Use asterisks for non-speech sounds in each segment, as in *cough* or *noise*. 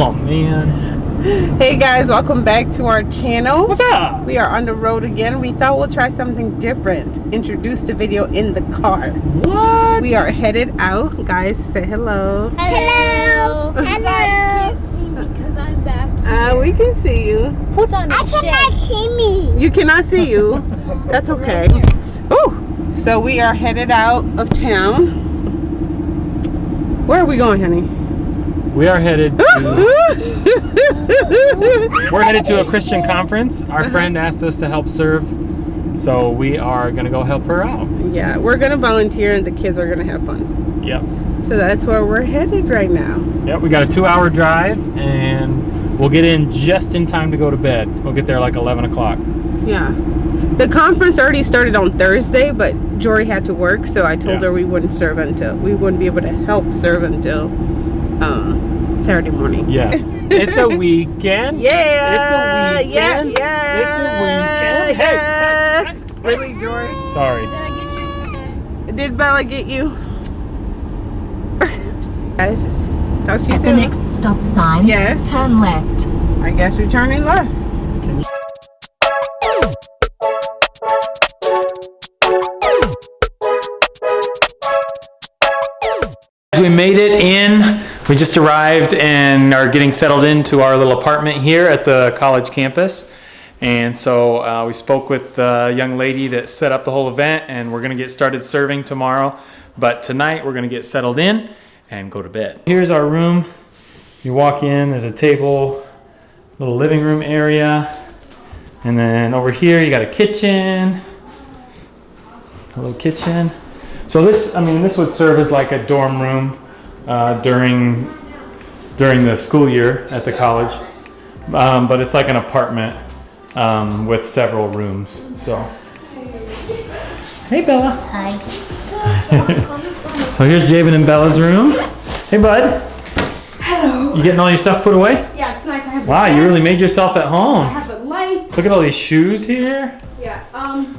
Oh man. Hey guys, welcome back to our channel. What's up? We are on the road again. We thought we'll try something different. Introduce the video in the car. What? We are headed out. Guys, say hello. Hello. You guys can't see me because I'm back here. Uh, we can see you. Put on I cannot see me. You cannot see you. *laughs* That's okay. Ooh. So we are headed out of town. Where are we going, honey? We are headed to we're headed to a Christian conference. Our friend asked us to help serve, so we are gonna go help her out. yeah, we're gonna volunteer and the kids are gonna have fun. Yep. So that's where we're headed right now. Yep. We got a two-hour drive, and we'll get in just in time to go to bed. We'll get there like 11 o'clock. Yeah. The conference already started on Thursday, but Jory had to work, so I told Yeah. her we wouldn't serve until we wouldn't be able to help serve until um, Saturday morning. Yeah. *laughs* it's the weekend. Yeah. It's the Yeah. weekend. Yeah. It's the weekend. Hey, yeah. hey, hey. Really, Jory? Sorry. Did I get you? Did Bella get you? Guys, talk to you At the soon. next stop sign, Yes. turn left. I guess we're turning left. We made it in. We just arrived and are getting settled into our little apartment here at the college campus. And so uh, we spoke with the young lady that set up the whole event, and we're going to get started serving tomorrow. But tonight we're going to get settled in and go to bed. Here's our room. You walk in, there's a table, little living room area. And then over here you got a kitchen, a little kitchen. So this, I mean, this would serve as like a dorm room uh, during during the school year at the college, um, but it's like an apartment um, with several rooms. So, hey Bella. Hi. *laughs* So here's Javen and Bella's room. Hey bud. Hello. You getting all your stuff put away? Yeah, it's nice. I have Wow, you really made yourself at home. I have the light. Look at all these shoes here. Yeah. Um.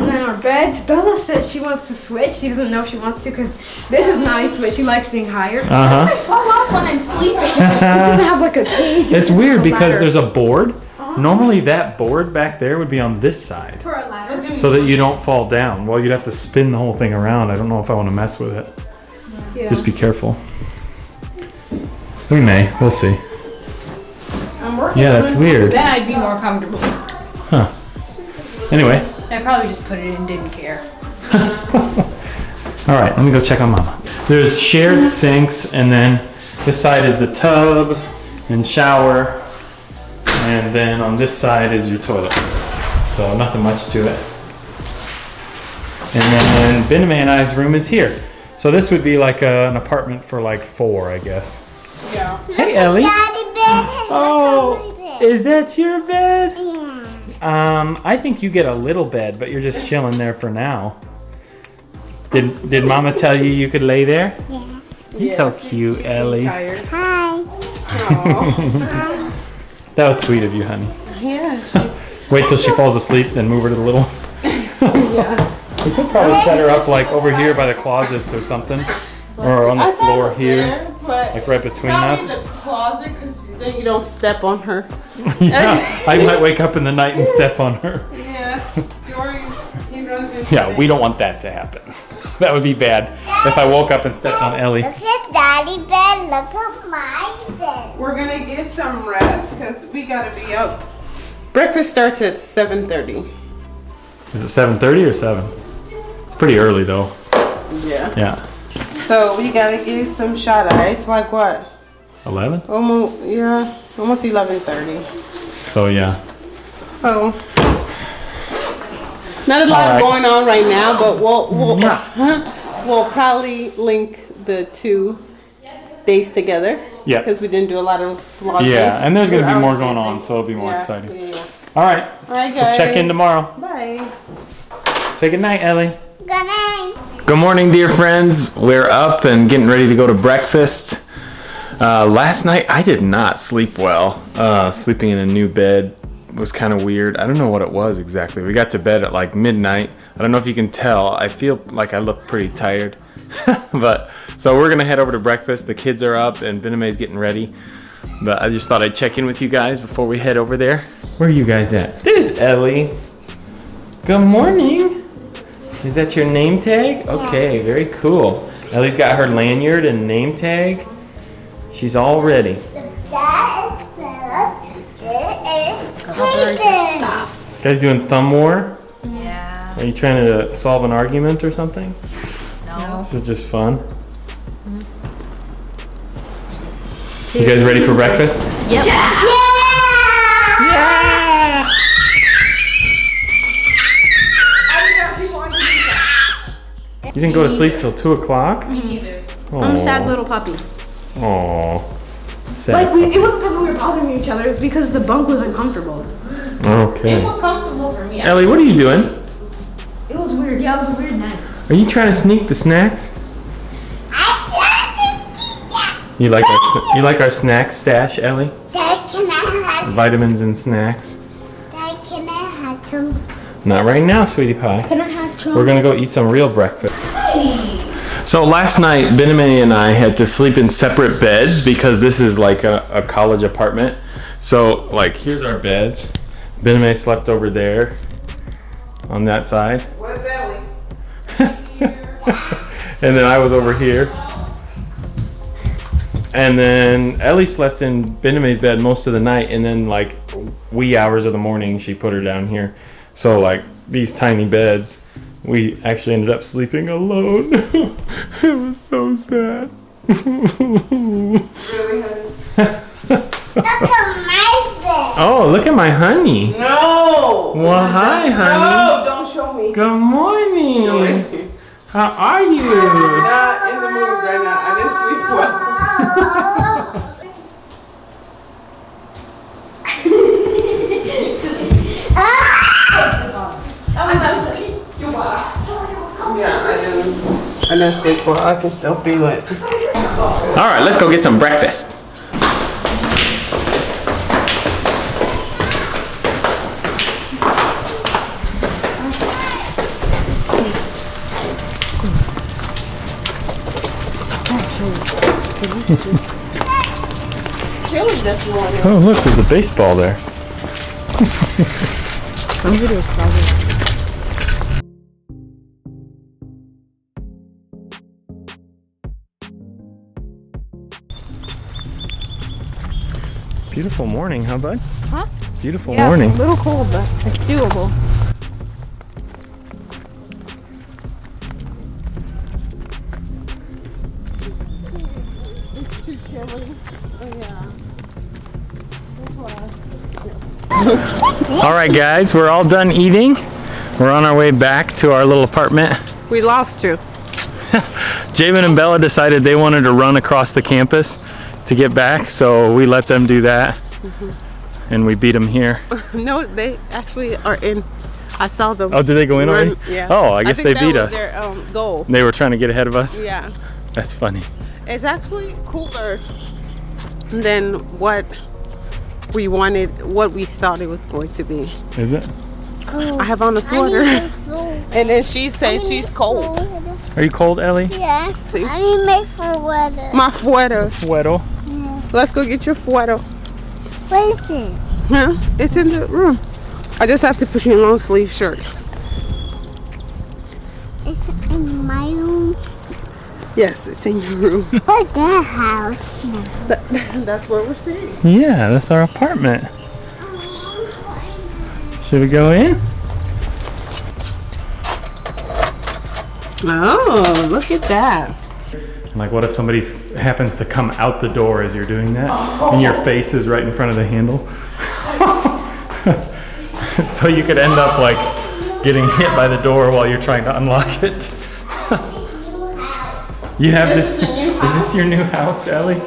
And then our beds. Bella says she wants to switch. She doesn't know if she wants to because this is nice, but she likes being higher. Uh I fall off when I'm sleeping. *laughs* it doesn't have like a cage. It's weird because there's a board. Normally that board back there would be on this side. for a ladder. so that you don't fall down. Well, you'd have to spin the whole thing around. I don't know if I want to mess with it. Yeah. Just be careful. We may. We'll see. I'm working. Yeah, on that's weird. Then I'd be more comfortable. Huh. Anyway. I probably just put it in didn't care. *laughs* All right, let me go check on Mama. There's shared mm-hmm. sinks, and then this side is the tub and shower, and then on this side is your toilet. So nothing much to it. And then Benjamin and I's room is here. So this would be like a, an apartment for like four, I guess. Yeah. Hey, Ellie. Daddy bed. Oh, is that your bed? Yeah. Um, I think you get a little bed, but you're just chilling there for now. Did Did Mama tell you you could lay there? Yeah. You're so cute, Ellie. Tired. Hi. Aw. *laughs* That was sweet of you, honey. yeah. Wait till she falls asleep, then move her to the little. yeah. *laughs* We could probably set her up like over here by the closets or something, or on the floor here, but like right between us. the closet because then you don't step on her. *laughs* yeah, I might wake up in the night and step on her. Yeah. Jory's he runs into Yeah, we don't want that to happen. *laughs* That would be bad if I woke up and stepped on Ellie. Look at daddy bed. Look at my bed. We're gonna get some rest because we gotta be up. Breakfast starts at 7:30. Is it 7:30 or 7? It's pretty early though. Yeah. Yeah. So we gotta get some shot eye. It's like what? 11? Almost yeah, almost 11:30. So yeah. So not a lot All right. going on right now, but we'll we'll Yeah. we'll probably link the two days together. Yeah. Because we didn't do a lot of vlogging. Yeah, and there's gonna be more going on, so it'll be more Yeah, exciting. yeah, yeah. All right. All right, We'll guys. check in tomorrow. Bye. Say good night, Ellie. Good night. Good morning, dear friends. We're up and getting ready to go to breakfast. Uh, last night I did not sleep well. Uh, sleeping in a new bed was kind of weird. I don't know what it was exactly. We got to bed at like midnight. I don't know if you can tell. I feel like I look pretty tired, *laughs* but so we're gonna head over to breakfast. The kids are up and Bename's getting ready. But I just thought I'd check in with you guys before we head over there. Where are you guys at? There's Ellie. Good morning. Is that your name tag? Okay, very cool. Ellie's got her lanyard and name tag. She's all ready. That is Phyllis. It is Cleveland. Guys doing thumb war? Yeah. Are you trying to solve an argument or something? No. This is just fun. Mm-hmm. You guys ready for breakfast? Yep. Yeah! Yeah. You didn't go to sleep till two o'clock? Me neither. I'm a sad little puppy. Aww. Like we, it wasn't because we were bothering each other. It was because the bunk was uncomfortable. Okay. It Okay. was comfortable for me. Ellie, what are you doing? It was weird. Yeah, it was a weird night. Are you trying to sneak the snacks? I You like our sn- you like our snack stash, Ellie? Dad, can I have, Vitamins and snacks. Dad, can I have some? Not right now, sweetie pie. Can I have We're gonna go eat some real breakfast. So last night, Bename and I had to sleep in separate beds because this is like a, a college apartment. So like, here's our beds. Bename slept over there on that side. Where's Ellie? *laughs* and then I was over here. And then Ellie slept in Bename's bed most of the night, and then like wee hours of the morning, she put her down here. So like these tiny beds, we actually ended up sleeping alone. *laughs* it was so sad. Look at my bed. oh, look at my honey. No. Well, hi, honey. No, don't show me. Good morning. How are you? Not in the mood right now. I didn't sleep well. *laughs* *laughs* Ah. Yeah, I didn't. I didn't sleep well. I can still feel it. All right, let's go get some breakfast. Chilly this morning. Oh, look, there's a baseball there. Beautiful morning, huh, bud? Huh? Beautiful morning. a little cold, but it's doable. It's too chilly. Oh, yeah. all right, guys, we're all done eating. We're on our way back to our little apartment. We lost you. *laughs* Javen and Bella decided they wanted to run across the campus to get back, so we let them do that. And we beat them here. *laughs* No, they actually are in. I saw them. Oh, did they go in run- already? Yeah. Oh, I guess think they that beat was us. Their um, goal. They were trying to get ahead of us. Yeah. That's funny. It's actually cooler than what we wanted, what we thought it was going to be. Is it? I have on a sweater, *laughs* and then she says she's cold. Are you cold, Ellie? Yeah. See? I need my for weather. My sweater. Weddle. Let's go get your sweater. What is it? Huh? It's in the room. I just have to put you in a long sleeve shirt. It's in my room. Yes, it's in your room. *laughs* But that house. *laughs* That's where we're staying. Yeah, that's our apartment. Should we go in? Oh, look at that. Like, what if somebody happens to come out the door as you're doing that, and your face is right in front of the handle? *laughs* so you could end up like getting hit by the door while you're trying to unlock it. *laughs* you have this. Is this your new house, Ellie?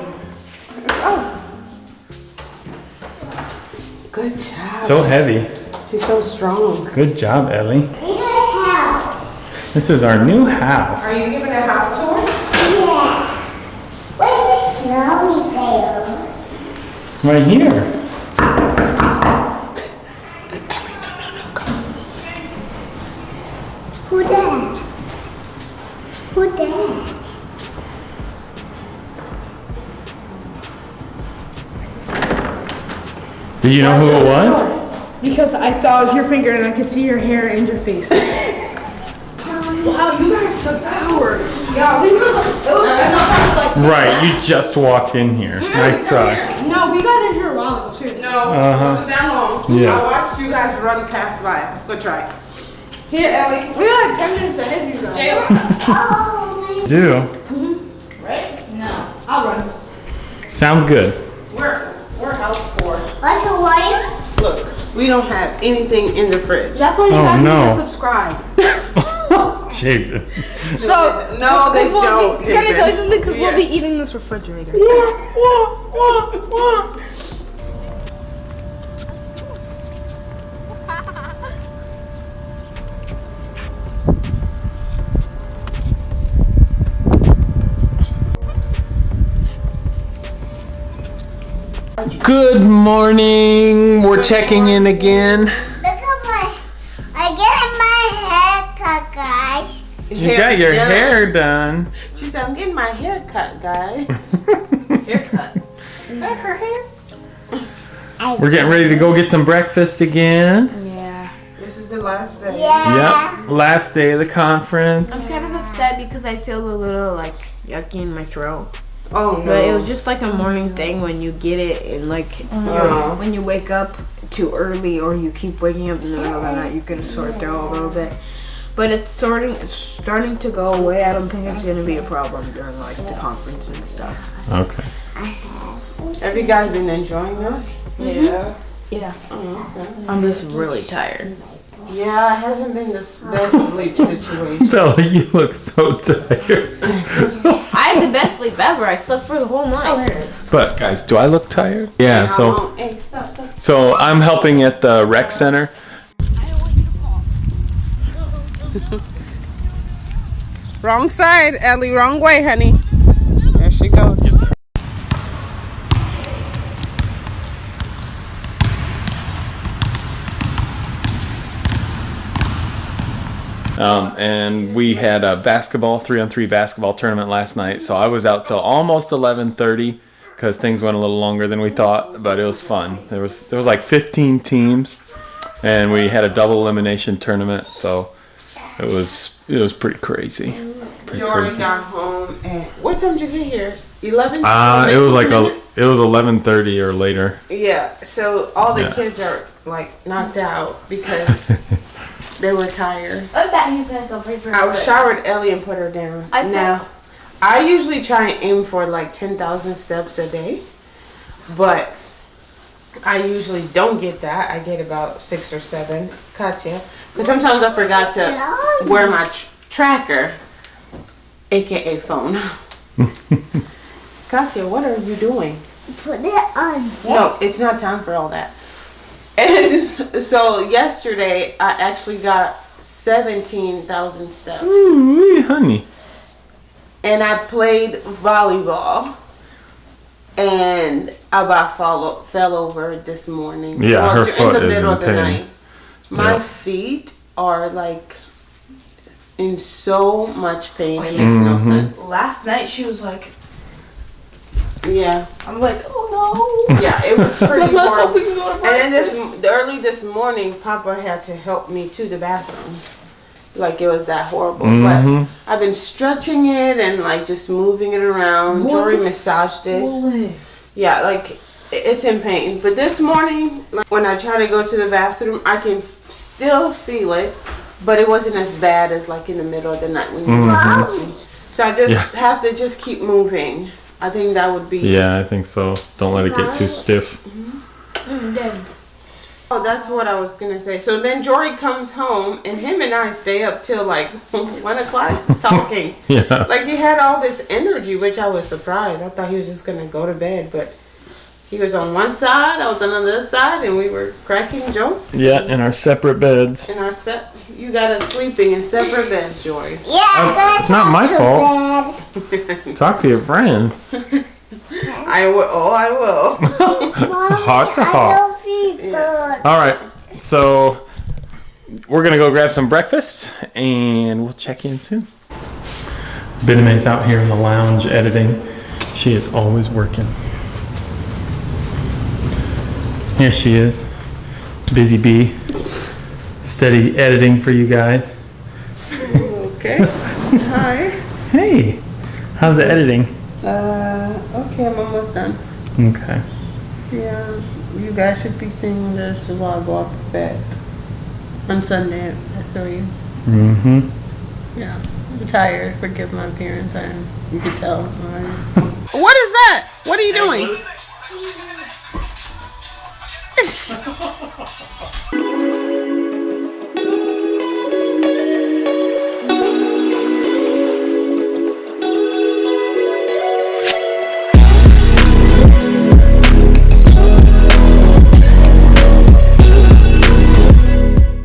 Oh. Good job. So heavy. She's so strong. Good job, Ellie. We got a house. This is our new house. Are you giving a house Right here. Who that? Who that? Do you know who it was? Because I saw it was your finger and I could see your hair and your face. *laughs* wow, you guys took hours. Yeah, we were. It was enough like. Right, you just walked in here. Mm-hmm. Nice try. No, we got in here a while ago too. No, Uh-huh. it wasn't that long. Yeah. I watched you guys run past by. Good try. Here, Ellie. We were like 10 minutes ahead of you guys. *laughs* Oh, Do. Mm-hmm. No. I'll run. Sounds good. We're, we're house poor. what's the wire? Look, we don't have anything in the fridge. That's why you Oh, guys no. need to subscribe. Shit. So, No, they we'll don't. Be, can I tell you something? Because Yeah. we'll be eating this refrigerator. Good morning. We're checking in again. Look at my. I get my haircut, guys. You got your done. hair done. She said, I'm getting my hair cut, guys. *laughs* Haircut. We're getting ready to go get some breakfast again. Yeah. this is the last day. Yeah. Yep. Last day of the conference. I'm kind of upset because I feel a little like yucky in my throat. Oh, no. But it was just like a morning thing when you get it and like uh-huh. you're- when you wake up too early or you keep waking up in the middle of the night, you can sort through a little bit. But it's sorting, it's starting to go away. I don't think it's gonna be a problem during like the conference and stuff. Okay. Have you guys been enjoying this? Yeah. Mm-hmm. Yeah. Oh, okay. I'm just really tired. Yeah, it hasn't been the best sleep situation. *laughs* Bella, you look so tired. *laughs* I had the best sleep ever. I slept for the whole night. Oh, but guys, do I look tired? Yeah. How So Hey, stop, stop. so I'm helping at the rec center. *laughs* Wrong side, Ellie. Wrong way, honey. There she goes. Um, and we had a basketball three on three basketball tournament last night. So I was out till almost 11:30 because things went a little longer than we thought, but it was fun. There was there was like 15 teams, and we had a double elimination tournament. So it was it was pretty crazy. Pretty Jordan crazy. got home at what time did you get here? Eleven. Uh, it was like a it was 11:30 or later. Yeah. So all the Yeah. kids are like knocked out because *laughs* they were tired. I bet you guys will pay showered Ellie and put her down. I now, I usually try and aim for like 10,000 steps a day, but I usually don't get that. I get about six or seven. Katya. Because sometimes I forgot to wear my tr- tracker, aka phone. *laughs* Katya, what are you doing? Put it on. No, it's not time for all that. And *laughs* so yesterday, I actually got 17,000 steps. Mm-hmm. Ooh, honey. and I played volleyball. And I about fall, fell over this morning. Yeah, her foot in the is middle in of the pain. night. My Yeah. feet are like in so much pain. It makes no Mhm. sense. Last night she was like, Yeah, I'm like, oh no. yeah, it was *laughs* pretty Let's horrible. we can go to And then this early this morning, Papa had to help me to the bathroom. Like it was that horrible. Mhm. But mm-hmm. I've been stretching it and like just moving it around. Jory massaged it. Yeah, like it's in pain. But this morning, like, when I try to go to the bathroom, I can still feel it, but it wasn't as bad as like in the middle of the night when you were mm-hmm. sleeping. So I just Yeah. have to just keep moving. I think that would be. Yeah, I think so. Don't let it get too stiff. Oh, that's what I was gonna say. So then Jory comes home, and him and I stay up till like *laughs* one o'clock talking. *laughs* Yeah. Like he had all this energy, which I was surprised. I thought he was just gonna go to bed, but he was on one side, I was on the other side, and we were cracking jokes. Yeah, in our separate beds. In our set, you got us sleeping in separate beds, Jory. Yeah, I'm oh, gonna it's not my fault. bed. *laughs* Talk to your friend. I will. Oh, I will. Mommy, Heart to I heart. Don't feel good. All right, so we're gonna go grab some breakfast, and we'll check in soon. Bename's out here in the lounge editing. She is always working. Here she is, busy bee, steady editing for you guys. Okay. Hi. *laughs* Hey, how's the editing? Uh, okay, I'm almost done. Okay. Yeah, you guys should be seeing this while I go up to bed on Sunday at three. Mm-hmm. Yeah, I'm tired. Forgive my appearance. I am. You can tell. *laughs* what is that? What are you doing? *laughs*